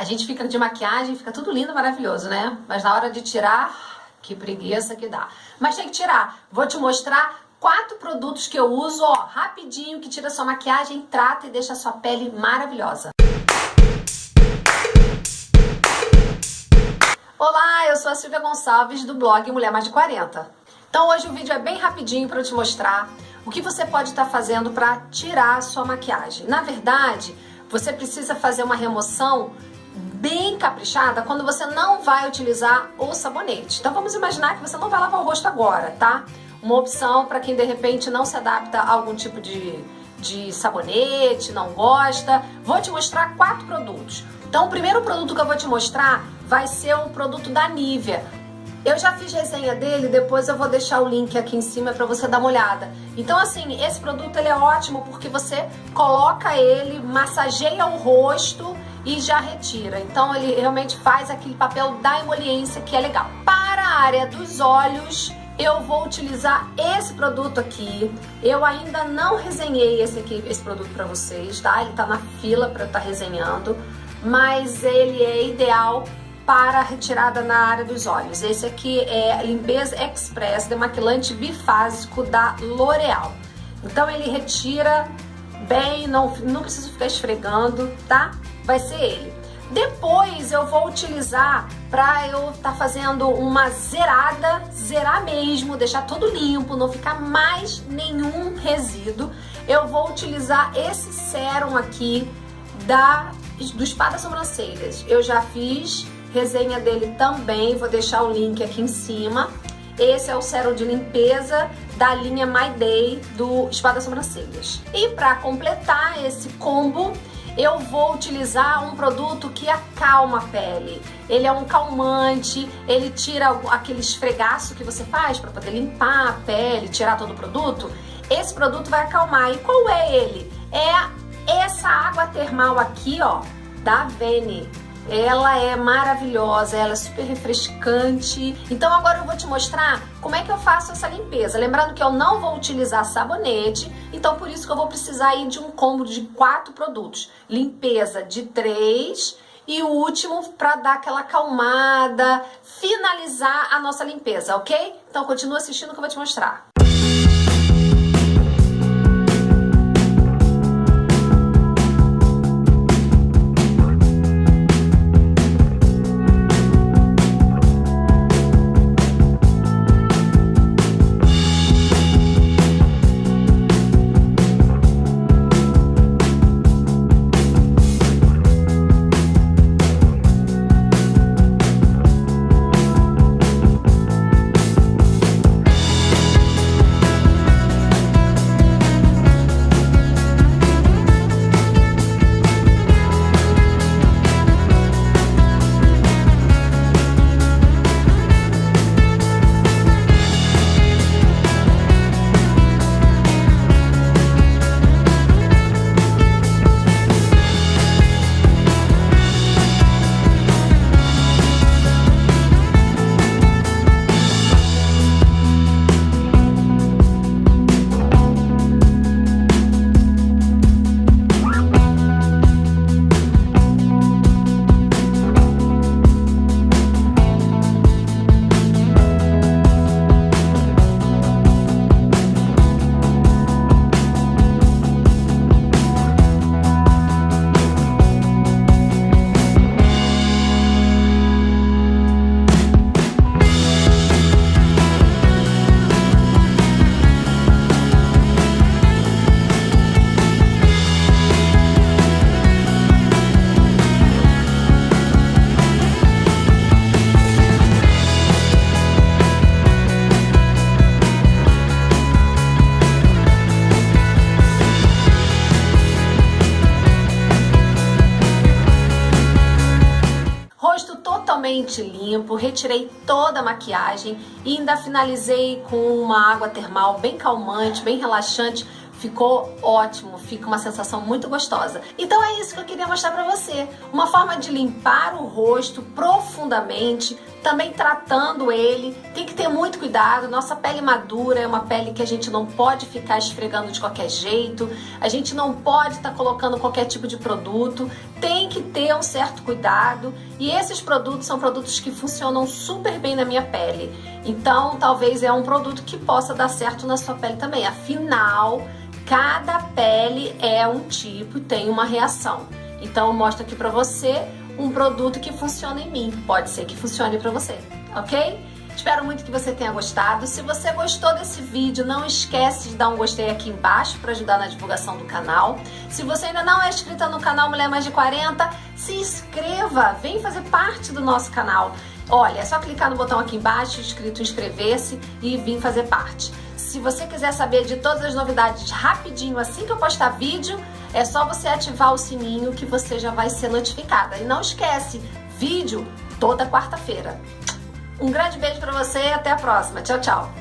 A gente fica de maquiagem, fica tudo lindo, maravilhoso, né? Mas na hora de tirar, que preguiça que dá. Mas tem que tirar. Vou te mostrar quatro produtos que eu uso, ó, rapidinho, que tira sua maquiagem, trata e deixa a sua pele maravilhosa. Olá, eu sou a Silvia Gonçalves do blog Mulher Mais de 40. Então hoje o vídeo é bem rapidinho para eu te mostrar o que você pode estar tá fazendo para tirar a sua maquiagem. Na verdade, você precisa fazer uma remoção bem caprichada quando você não vai utilizar o sabonete. Então vamos imaginar que você não vai lavar o rosto agora, tá? Uma opção para quem de repente não se adapta a algum tipo de, de sabonete, não gosta. Vou te mostrar quatro produtos. Então o primeiro produto que eu vou te mostrar vai ser o produto da Nivea. Eu já fiz resenha dele, depois eu vou deixar o link aqui em cima para você dar uma olhada. Então assim, esse produto ele é ótimo porque você coloca ele, massageia o rosto e já retira. Então ele realmente faz aquele papel da emoliência que é legal. Para a área dos olhos, eu vou utilizar esse produto aqui. Eu ainda não resenhei esse aqui, esse produto para vocês, tá? Ele tá na fila para eu estar tá resenhando, mas ele é ideal para retirada na área dos olhos. Esse aqui é Limpeza Express Demaquilante Bifásico da L'Oreal. Então ele retira bem, não, não preciso ficar esfregando, tá? Vai ser ele. Depois eu vou utilizar para eu estar tá fazendo uma zerada, zerar mesmo, deixar tudo limpo, não ficar mais nenhum resíduo. Eu vou utilizar esse sérum aqui da, do Spa das Sobrancelhas. Eu já fiz resenha dele também, vou deixar o link aqui em cima. Esse é o sérum de limpeza da linha My Day do Espada Sobrancelhas. E para completar esse combo, eu vou utilizar um produto que acalma a pele. Ele é um calmante, ele tira aquele esfregaço que você faz para poder limpar a pele, tirar todo o produto. Esse produto vai acalmar. E qual é ele? É essa água termal aqui, ó, da Vene. Ela é maravilhosa, ela é super refrescante. Então agora eu vou te mostrar como é que eu faço essa limpeza. Lembrando que eu não vou utilizar sabonete, então por isso que eu vou precisar aí de um combo de quatro produtos. Limpeza de três e o último para dar aquela acalmada, finalizar a nossa limpeza, ok? Então continua assistindo que eu vou te mostrar. Totalmente limpo, retirei toda a maquiagem e ainda finalizei com uma água termal bem calmante, bem relaxante. Ficou ótimo, fica uma sensação muito gostosa. Então é isso que eu queria mostrar pra você. Uma forma de limpar o rosto profundamente, também tratando ele. Tem que ter muito cuidado. Nossa pele madura é uma pele que a gente não pode ficar esfregando de qualquer jeito. A gente não pode estar tá colocando qualquer tipo de produto. Tem que ter um certo cuidado. E esses produtos são produtos que funcionam super bem na minha pele. Então, talvez é um produto que possa dar certo na sua pele também. Afinal, cada pele é um tipo e tem uma reação. Então, eu mostro aqui para você um produto que funciona em mim. Pode ser que funcione para você, ok? Espero muito que você tenha gostado. Se você gostou desse vídeo, não esquece de dar um gostei aqui embaixo para ajudar na divulgação do canal. Se você ainda não é inscrita no canal Mulher Mais de 40, se inscreva, vem fazer parte do nosso canal. Olha, é só clicar no botão aqui embaixo, escrito inscrever-se e vir fazer parte. Se você quiser saber de todas as novidades rapidinho, assim que eu postar vídeo, é só você ativar o sininho que você já vai ser notificada. E não esquece, vídeo toda quarta-feira. Um grande beijo para você e até a próxima. Tchau, tchau.